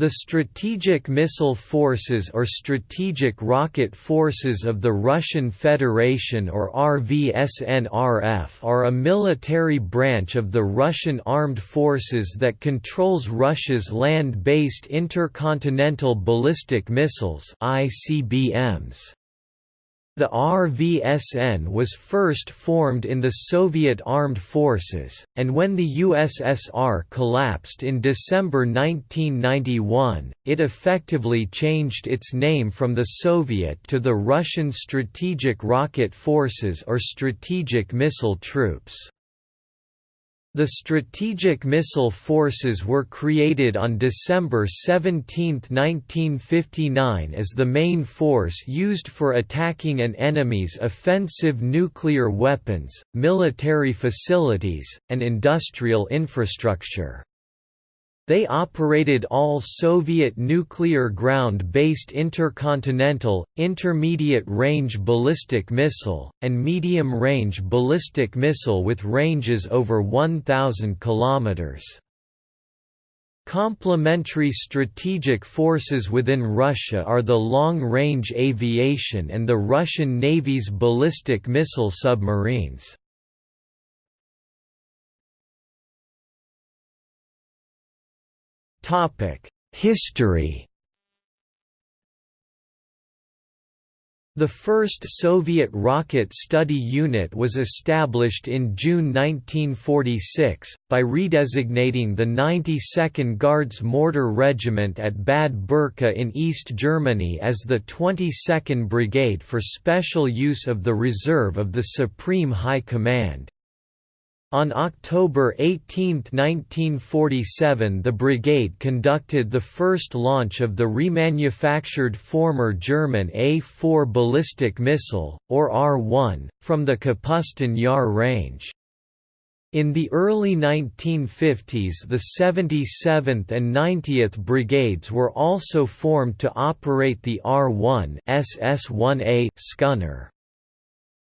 The Strategic Missile Forces or Strategic Rocket Forces of the Russian Federation or RVSNRF are a military branch of the Russian Armed Forces that controls Russia's land-based intercontinental ballistic missiles ICBMs. The RVSN was first formed in the Soviet Armed Forces, and when the USSR collapsed in December 1991, it effectively changed its name from the Soviet to the Russian Strategic Rocket Forces or Strategic Missile Troops. The Strategic Missile Forces were created on December 17, 1959 as the main force used for attacking an enemy's offensive nuclear weapons, military facilities, and industrial infrastructure. They operated all Soviet nuclear ground-based intercontinental, intermediate-range ballistic missile, and medium-range ballistic missile with ranges over 1,000 km. Complementary strategic forces within Russia are the long-range aviation and the Russian Navy's ballistic missile submarines. History The first Soviet rocket study unit was established in June 1946, by redesignating the 92nd Guards Mortar Regiment at Bad Berka in East Germany as the 22nd Brigade for special use of the reserve of the Supreme High Command. On October 18, 1947 the brigade conducted the first launch of the remanufactured former German A-4 ballistic missile, or R-1, from the Kapustin Yar range. In the early 1950s the 77th and 90th Brigades were also formed to operate the R-1 SS-1A Scunner.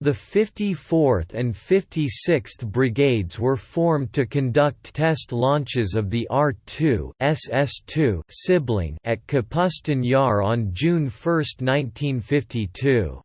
The 54th and 56th Brigades were formed to conduct test launches of the R-2 SS-2 sibling at Kapustin Yar on June 1, 1952.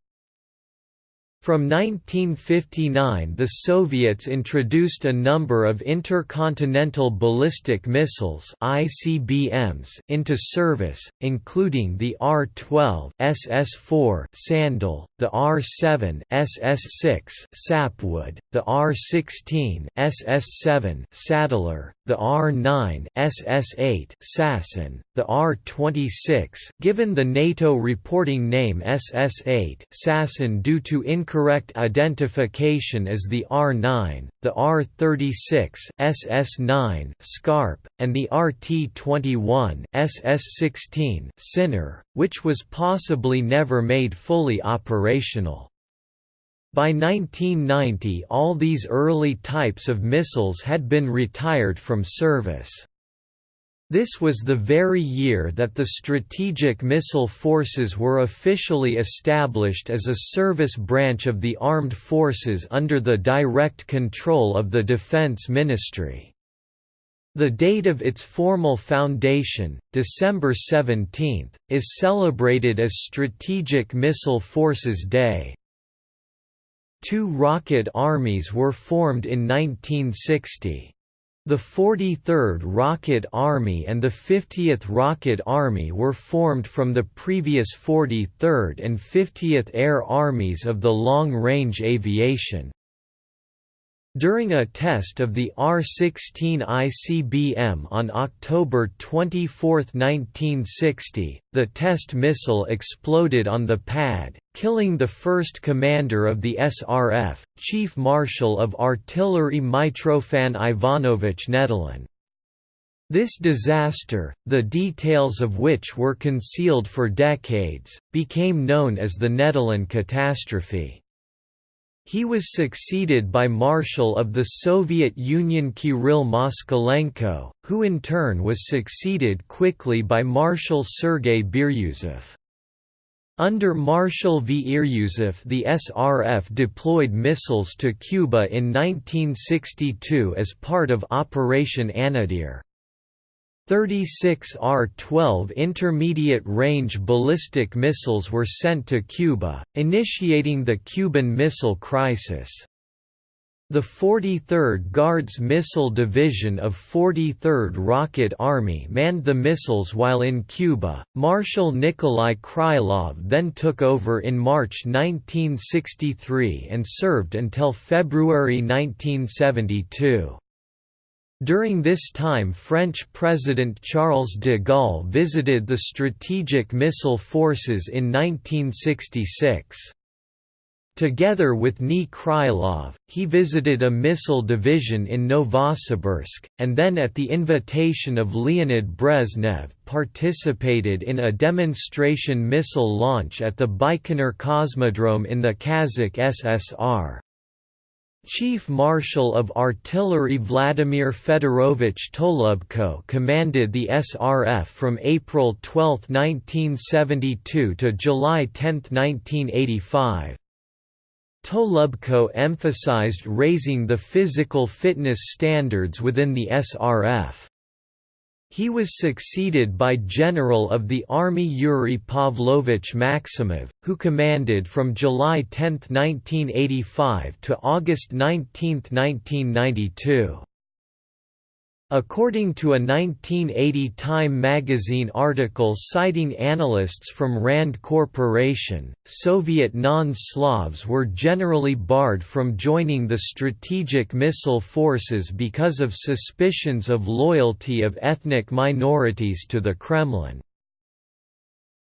From 1959 the Soviets introduced a number of intercontinental ballistic missiles ICBMs into service, including the R-12 SS-4 Sandal, the R-7 SS-6 Sapwood, the R-16 SS-7 Saddler, the R-9 SS-8 Sasin, the R-26 given the NATO reporting name SS-8 Sasin due to incorrect identification as the R-9, the R-36 SS-9 Scarp, and the RT-21 SS-16 Sinner, which was possibly never made fully operational. By 1990 all these early types of missiles had been retired from service. This was the very year that the Strategic Missile Forces were officially established as a service branch of the armed forces under the direct control of the Defense Ministry. The date of its formal foundation, December 17, is celebrated as Strategic Missile Forces Day. Two rocket armies were formed in 1960. The 43rd Rocket Army and the 50th Rocket Army were formed from the previous 43rd and 50th Air Armies of the Long Range Aviation. During a test of the R-16 ICBM on October 24, 1960, the test missile exploded on the pad, killing the first commander of the SRF, Chief Marshal of Artillery Mitrofan Ivanovich Nedelin. This disaster, the details of which were concealed for decades, became known as the Nedelin catastrophe. He was succeeded by Marshal of the Soviet Union Kirill Moskalenko, who in turn was succeeded quickly by Marshal Sergei Biryuzov. Under Marshal V. Iryuzov the SRF deployed missiles to Cuba in 1962 as part of Operation Anadyr. 36 R-12 intermediate-range ballistic missiles were sent to Cuba, initiating the Cuban Missile Crisis. The 43rd Guards Missile Division of 43rd Rocket Army manned the missiles while in Cuba. Marshal Nikolai Krylov then took over in March 1963 and served until February 1972. During this time French President Charles de Gaulle visited the Strategic Missile Forces in 1966. Together with Ni Krylov, he visited a missile division in Novosibirsk, and then at the invitation of Leonid Brezhnev participated in a demonstration missile launch at the Baikonur Cosmodrome in the Kazakh SSR. Chief Marshal of Artillery Vladimir Fedorovich Tolubko commanded the SRF from April 12, 1972 to July 10, 1985. Tolubko emphasized raising the physical fitness standards within the SRF. He was succeeded by General of the Army Yuri Pavlovich Maximov, who commanded from July 10, 1985 to August 19, 1992. According to a 1980 Time magazine article citing analysts from RAND Corporation, Soviet non-Slavs were generally barred from joining the strategic missile forces because of suspicions of loyalty of ethnic minorities to the Kremlin.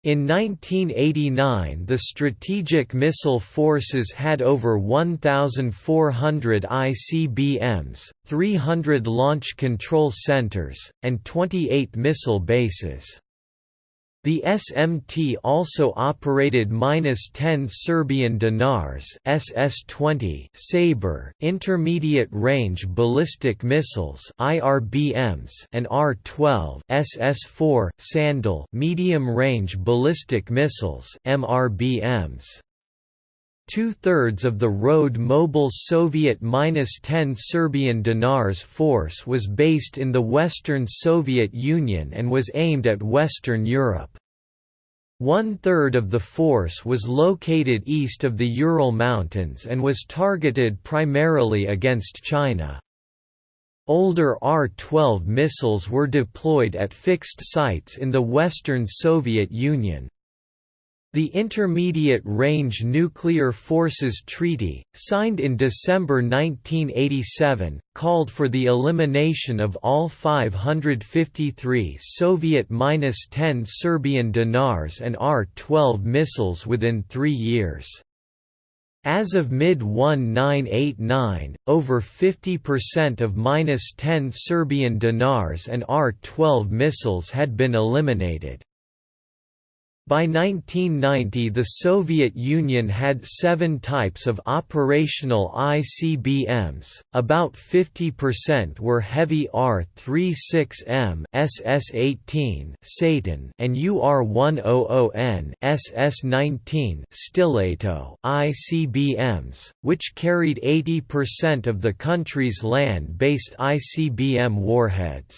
In 1989 the Strategic Missile Forces had over 1,400 ICBMs, 300 launch control centers, and 28 missile bases. The SMT also operated -10 Serbian dinars SS-20 Sabre intermediate-range ballistic missiles IRBMs and R-12 SS-4 Sandal medium-range ballistic missiles MRBMs. Two-thirds of the road mobile Soviet-10 Serbian dinars force was based in the Western Soviet Union and was aimed at Western Europe. One-third of the force was located east of the Ural Mountains and was targeted primarily against China. Older R-12 missiles were deployed at fixed sites in the Western Soviet Union. The Intermediate Range Nuclear Forces Treaty, signed in December 1987, called for the elimination of all 553 Soviet-10 Serbian dinars and R-12 missiles within three years. As of mid-1989, over 50% of -10 Serbian dinars and R-12 missiles had been eliminated. By 1990 the Soviet Union had seven types of operational ICBMs, about 50% were heavy R-36M SS-18 Satan and UR-100N SS-19 Stiletto ICBMs, which carried 80% of the country's land-based ICBM warheads.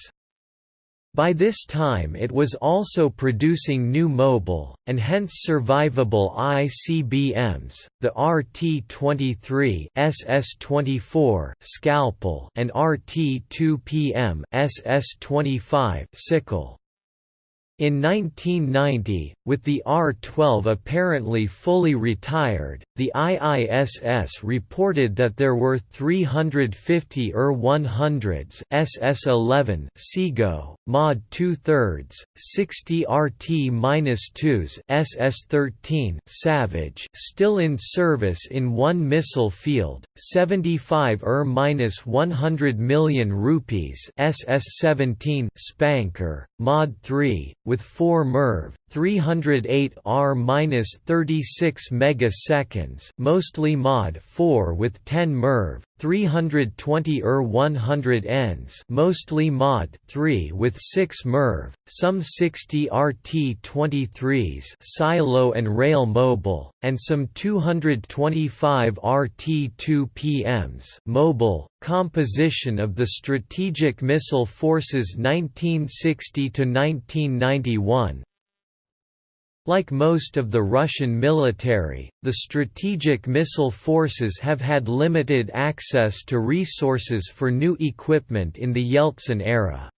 By this time it was also producing new mobile, and hence survivable ICBMs, the RT-23 SS-24 Scalpel and RT-2PM SS-25 Sickle. In 1990, with the R-12 apparently fully retired, the IISS reported that there were 350 ER-100s SS-11 Sego, Mod 2 thirds, 60 RT-2s SS-13 Savage still in service in one missile field, 75 ER-100 million rupees SS-17 Spanker, Mod 3, with 4 MIRV, 308 R-36 megaseconds, mostly Mod 4 with 10 MIRV, 320 Er-100 ENs mostly Mod 3 with 6 MIRV, some 60 RT-23s silo and rail mobile, and some 225 RT-2PMs mobile. Composition of the Strategic Missile Forces 1960 to 1991 like most of the Russian military, the strategic missile forces have had limited access to resources for new equipment in the Yeltsin era.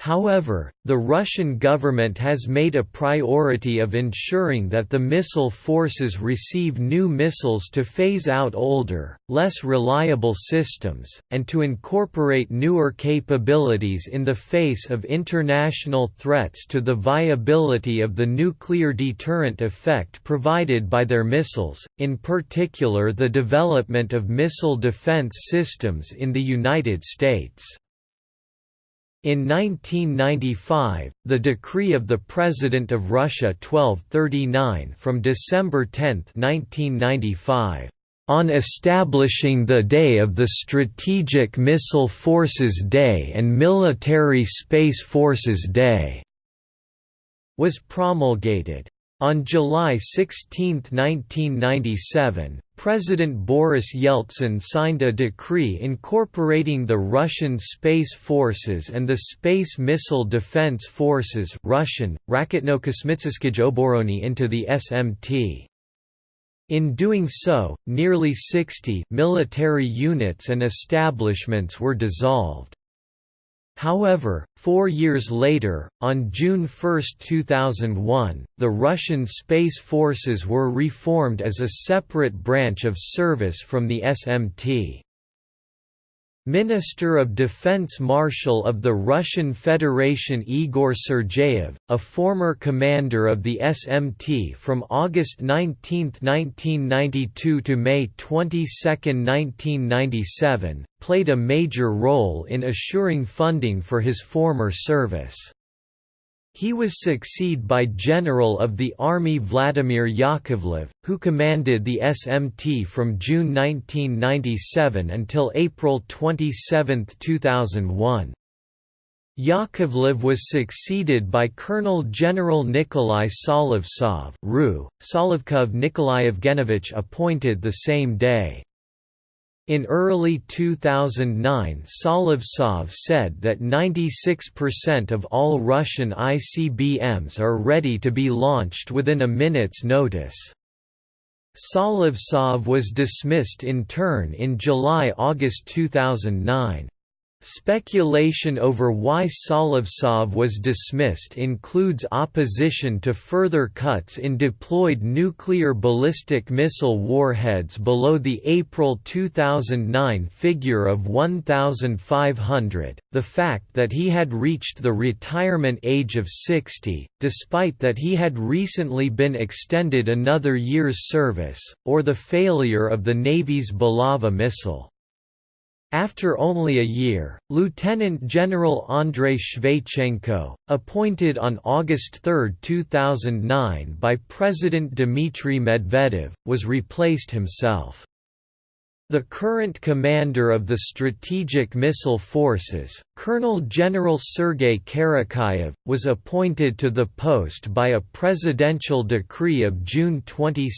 However, the Russian government has made a priority of ensuring that the missile forces receive new missiles to phase out older, less reliable systems, and to incorporate newer capabilities in the face of international threats to the viability of the nuclear deterrent effect provided by their missiles, in particular the development of missile defense systems in the United States. In 1995, the decree of the President of Russia 1239 from December 10, 1995, on establishing the day of the Strategic Missile Forces Day and Military Space Forces Day, was promulgated. On July 16, 1997, President Boris Yeltsin signed a decree incorporating the Russian Space Forces and the Space Missile Defense Forces Russian, Oborony into the SMT. In doing so, nearly 60 military units and establishments were dissolved. However, four years later, on June 1, 2001, the Russian Space Forces were reformed as a separate branch of service from the SMT. Minister of Defense Marshal of the Russian Federation Igor Sergeyev, a former commander of the SMT from August 19, 1992 to May 22, 1997, played a major role in assuring funding for his former service. He was succeeded by General of the Army Vladimir Yakovlev, who commanded the SMT from June 1997 until April 27, 2001. Yakovlev was succeeded by Colonel General Nikolai Solovtsov RU, Solovtsov Nikolai Evgenovich appointed the same day. In early 2009 Solovtsov said that 96% of all Russian ICBMs are ready to be launched within a minute's notice. Solovtsov was dismissed in turn in July–August 2009. Speculation over why Solovtsov was dismissed includes opposition to further cuts in deployed nuclear ballistic missile warheads below the April 2009 figure of 1,500, the fact that he had reached the retirement age of 60, despite that he had recently been extended another year's service, or the failure of the Navy's Bulava missile. After only a year, Lieutenant General Andrei Shvaychenko, appointed on August 3, 2009 by President Dmitry Medvedev, was replaced himself. The current commander of the Strategic Missile Forces, Colonel General Sergei Karakayev, was appointed to the post by a presidential decree of June 22,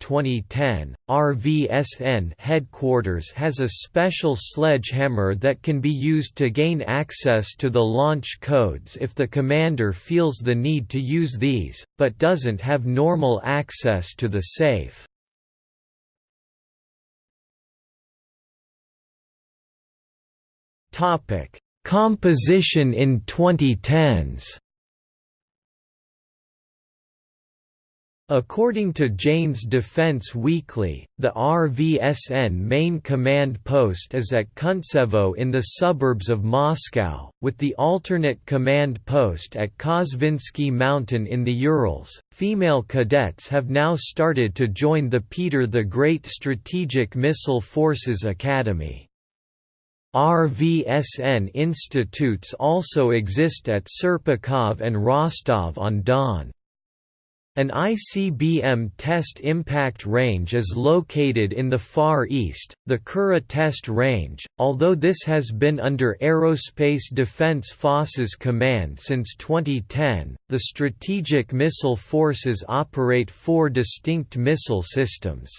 2010. RVSN headquarters has a special sledgehammer that can be used to gain access to the launch codes if the commander feels the need to use these, but doesn't have normal access to the safe. Topic: Composition in 2010s. According to Jane's Defense Weekly, the RVSN main command post is at Kuntsevo in the suburbs of Moscow, with the alternate command post at Kosvinsky Mountain in the Urals. Female cadets have now started to join the Peter the Great Strategic Missile Forces Academy. RVSN institutes also exist at Serpukhov and Rostov-on-Don. An ICBM test impact range is located in the Far East, the Kura Test Range, although this has been under Aerospace Defense Forces command since 2010. The Strategic Missile Forces operate four distinct missile systems.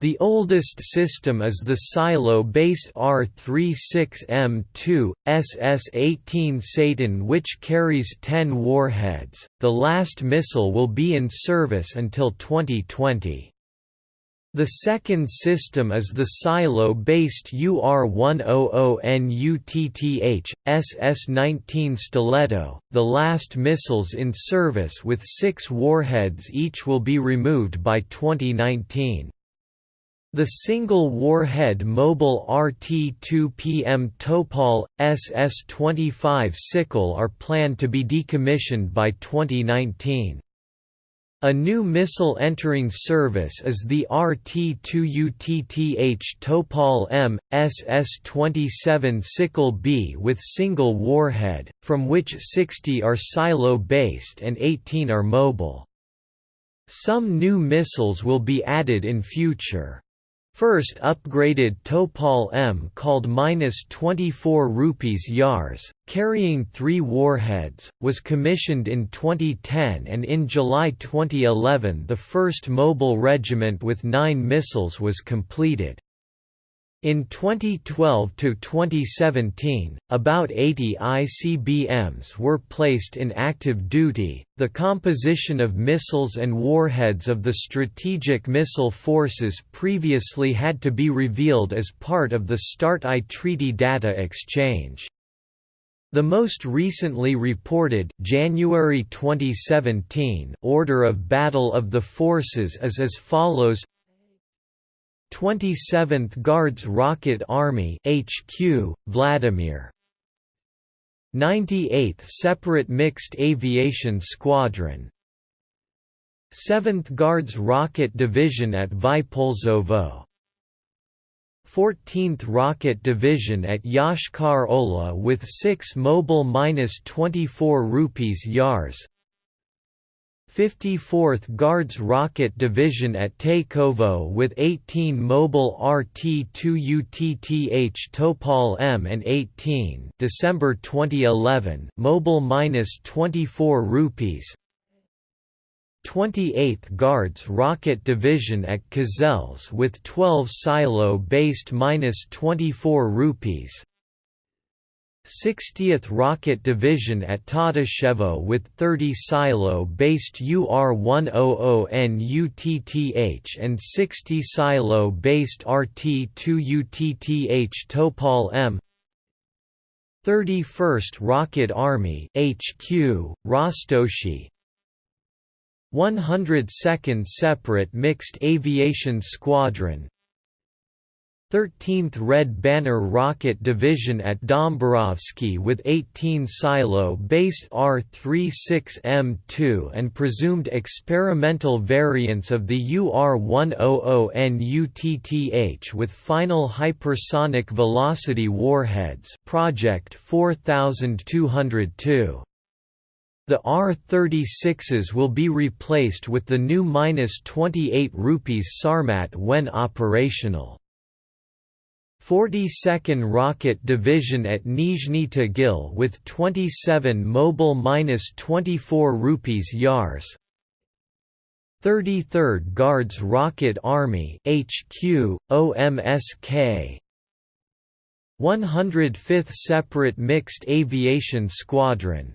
The oldest system is the silo-based R-36M2, SS-18 Satan which carries 10 warheads. The last missile will be in service until 2020. The second system is the silo-based UR-100NUTTH, SS-19 Stiletto. The last missiles in service with six warheads each will be removed by 2019. The single warhead mobile RT-2PM Topol, SS-25 Sickle are planned to be decommissioned by 2019. A new missile entering service is the RT-2UTTH Topol M, SS-27 Sickle B with single warhead, from which 60 are silo-based and 18 are mobile. Some new missiles will be added in future. First upgraded Topol M called -24 rupees Yars, carrying three warheads, was commissioned in 2010 and in July 2011 the first mobile regiment with nine missiles was completed. In 2012 to 2017, about 80 ICBMs were placed in active duty. The composition of missiles and warheads of the strategic missile forces previously had to be revealed as part of the START-I treaty data exchange. The most recently reported January 2017 order of battle of the forces is as follows 27th Guards Rocket Army HQ, Vladimir. 98th Separate Mixed Aviation Squadron. 7th Guards Rocket Division at Vypolzovo. 14th Rocket Division at Yoshkar Ola with 6 Mobile -24 rupees Yars 54th Guards Rocket Division at Teykovo with 18 mobile RT-2UTTH Topol M and 18 December 2011 mobile minus 24 rupees. 28th Guards Rocket Division at Kozelsk with 12 silo-based minus 24 rupees 60th Rocket Division at Tatishchevo with 30 silo-based UR-100NUTTH and 60 silo-based RT-2UTTH Topol M. 31st Rocket Army HQ, Rostoshi. 102nd Separate Mixed Aviation Squadron 13th Red Banner Rocket Division at Dombarovsky with 18 silo-based R-36M2 and presumed experimental variants of the UR-100NUTTH with final hypersonic velocity warheads Project 4202. The R-36s will be replaced with the new -28 rupees Sarmat when operational. 42nd Rocket Division at Nizhny Tagil with 27 mobile -24 rupees Yars. 33rd Guards Rocket Army HQ OMSK 105th Separate Mixed Aviation Squadron.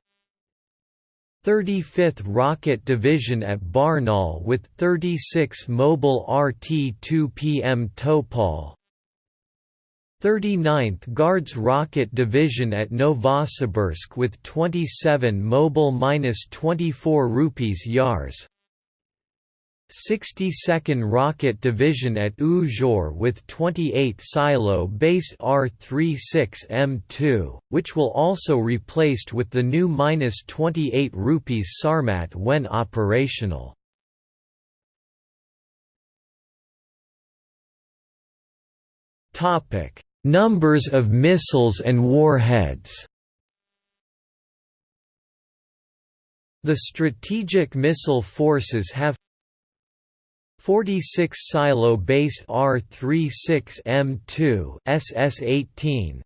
35th Rocket Division at Barnaul with 36 mobile RT-2PM Topol 39th Guards Rocket Division at Novosibirsk with 27 mobile -24 rupees Yars 62nd Rocket Division at Uzhur with 28 silo-based R-36M2, which will also replaced with the new -28 rupees Sarmat when operational. Topic Numbers of missiles and warheads. The strategic missile forces have 46 silo-based R-36M2 SS-18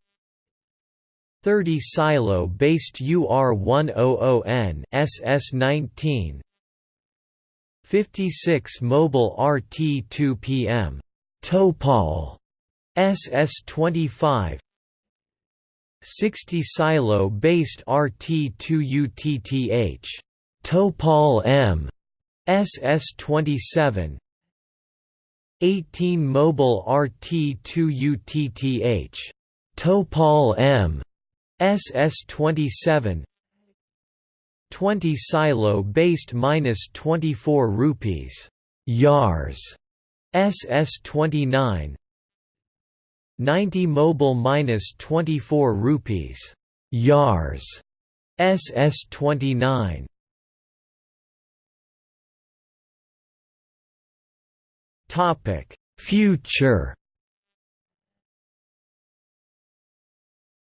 30 silo-based UR-100N SS-19 56 mobile RT-2PM Topol SS-25 60 silo-based RT-2UTTH Topol M SS-27 18 mobile RT-2UTTH Topol M SS-27 20 silo-based minus 24 rupees Yars SS-29 90 mobile minus 24 rupees. Yars. SS-29 Topic. Future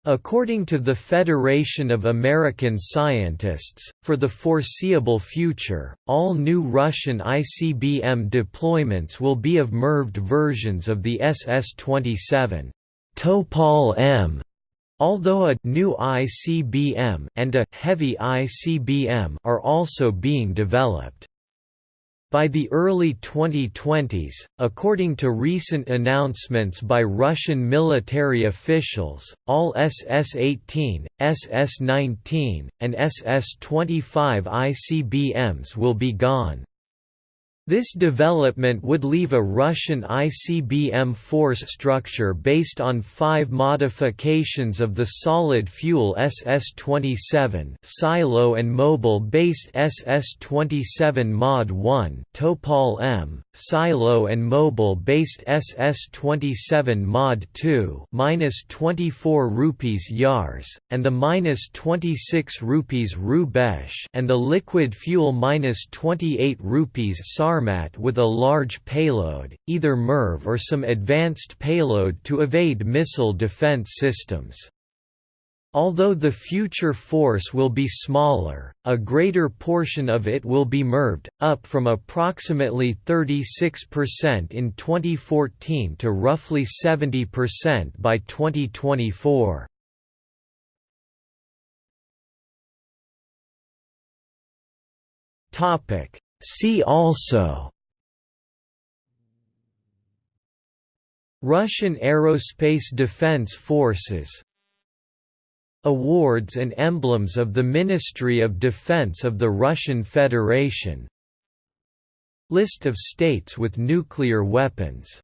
According to the Federation of American Scientists, for the foreseeable future, all new Russian ICBM deployments will be of MIRVed versions of the SS-27 Topol M, although a new ICBM and a heavy ICBM are also being developed. By the early 2020s, according to recent announcements by Russian military officials, all SS-18, SS-19, and SS-25 ICBMs will be gone. This development would leave a Russian ICBM force structure based on five modifications of the solid-fuel SS-27 silo and mobile-based SS-27 Mod 1 Topol M, silo and mobile-based SS-27 Mod 2 minus 24 rupees Yars, and the minus 26 rupees Rubezh and the liquid fuel minus 28 rupees Sar Sarmat with a large payload, either MIRV or some advanced payload to evade missile defense systems. Although the future force will be smaller, a greater portion of it will be MIRVed, up from approximately 36% in 2014 to roughly 70% by 2024. Topic: See also Russian Aerospace Defense Forces Awards and emblems of the Ministry of Defense of the Russian Federation List of states with nuclear weapons